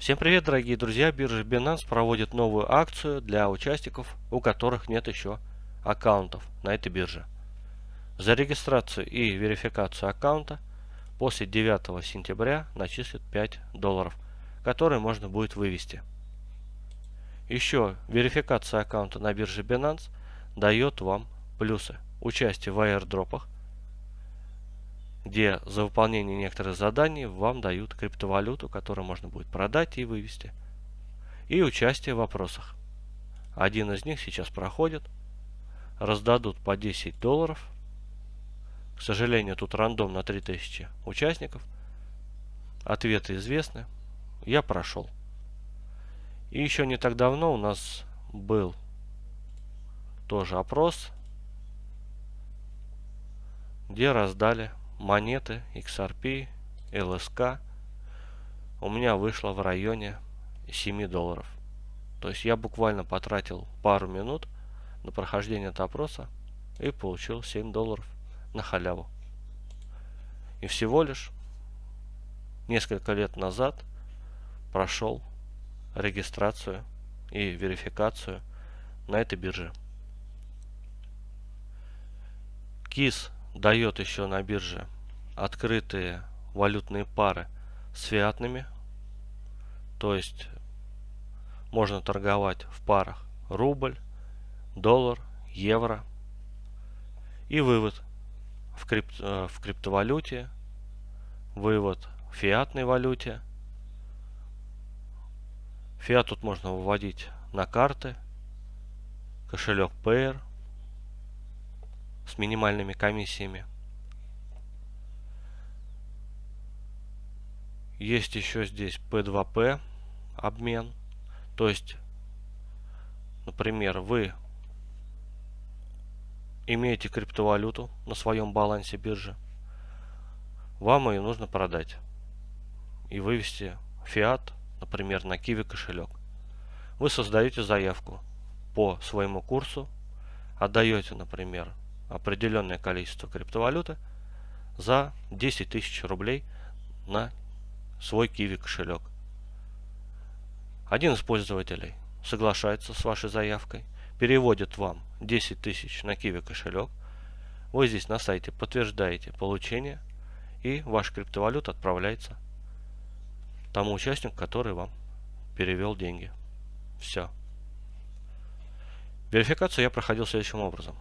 Всем привет, дорогие друзья! Биржа Binance проводит новую акцию для участников, у которых нет еще аккаунтов на этой бирже. За регистрацию и верификацию аккаунта после 9 сентября начислят 5 долларов, которые можно будет вывести. Еще верификация аккаунта на бирже Binance дает вам плюсы. Участие в аирдропах, где за выполнение некоторых заданий вам дают криптовалюту, которую можно будет продать и вывести. И участие в вопросах. Один из них сейчас проходит. Раздадут по 10 долларов. К сожалению, тут рандом на 3000 участников. Ответы известны. Я прошел. И еще не так давно у нас был тоже опрос, где раздали монеты XRP, LSK у меня вышло в районе 7 долларов. То есть я буквально потратил пару минут на прохождение этого опроса и получил 7 долларов на халяву. И всего лишь несколько лет назад прошел регистрацию и верификацию на этой бирже. КИС дает еще на бирже открытые валютные пары с фиатными. То есть можно торговать в парах рубль, доллар, евро. И вывод в, крипт, э, в криптовалюте, вывод в фиатной валюте. Фиат тут можно выводить на карты, кошелек Payer – минимальными комиссиями. Есть еще здесь P2P обмен. То есть, например, вы имеете криптовалюту на своем балансе биржи. Вам ее нужно продать и вывести фиат, например, на Kiwi кошелек. Вы создаете заявку по своему курсу, отдаете, например, определенное количество криптовалюты за 10 тысяч рублей на свой Kiwi кошелек. Один из пользователей соглашается с вашей заявкой, переводит вам 10 тысяч на Kiwi кошелек. Вы здесь на сайте подтверждаете получение и ваша криптовалюта отправляется тому участнику, который вам перевел деньги. Все. Верификацию я проходил следующим образом.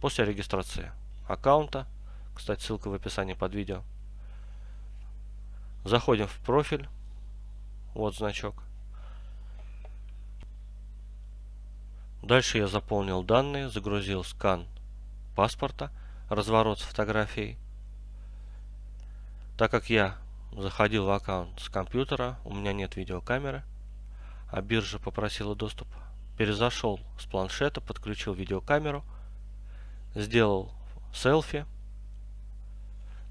После регистрации аккаунта, кстати, ссылка в описании под видео, заходим в профиль, вот значок. Дальше я заполнил данные, загрузил скан паспорта, разворот с фотографией. Так как я заходил в аккаунт с компьютера, у меня нет видеокамеры, а биржа попросила доступ, перезашел с планшета, подключил видеокамеру – сделал селфи.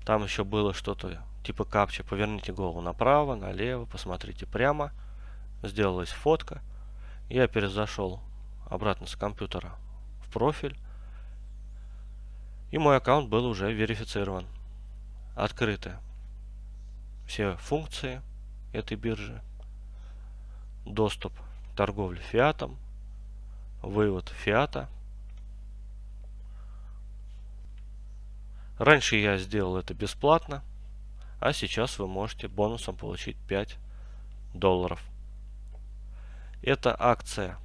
Там еще было что-то типа капча. Поверните голову направо, налево, посмотрите прямо. Сделалась фотка. Я перезашел обратно с компьютера в профиль. И мой аккаунт был уже верифицирован. Открыты все функции этой биржи. Доступ к торговле фиатом. Вывод фиата. Раньше я сделал это бесплатно, а сейчас вы можете бонусом получить 5 долларов. Эта акция.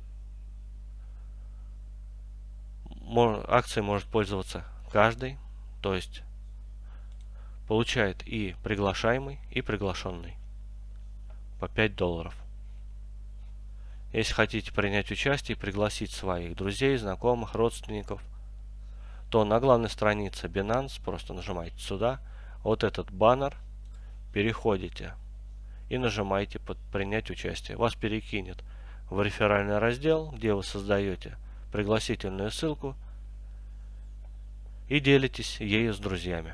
Акцией может пользоваться каждый, то есть получает и приглашаемый, и приглашенный по 5 долларов. Если хотите принять участие пригласить своих друзей, знакомых, родственников, то на главной странице Binance просто нажимаете сюда, вот этот баннер, переходите и нажимаете под принять участие. Вас перекинет в реферальный раздел, где вы создаете пригласительную ссылку и делитесь ею с друзьями.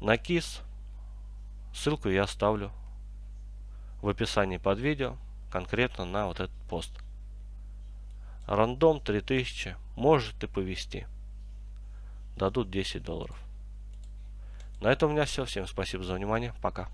На КИС ссылку я оставлю в описании под видео, конкретно на вот этот пост. Рандом 3000. Может и повести. Дадут 10 долларов. На этом у меня все. Всем спасибо за внимание. Пока.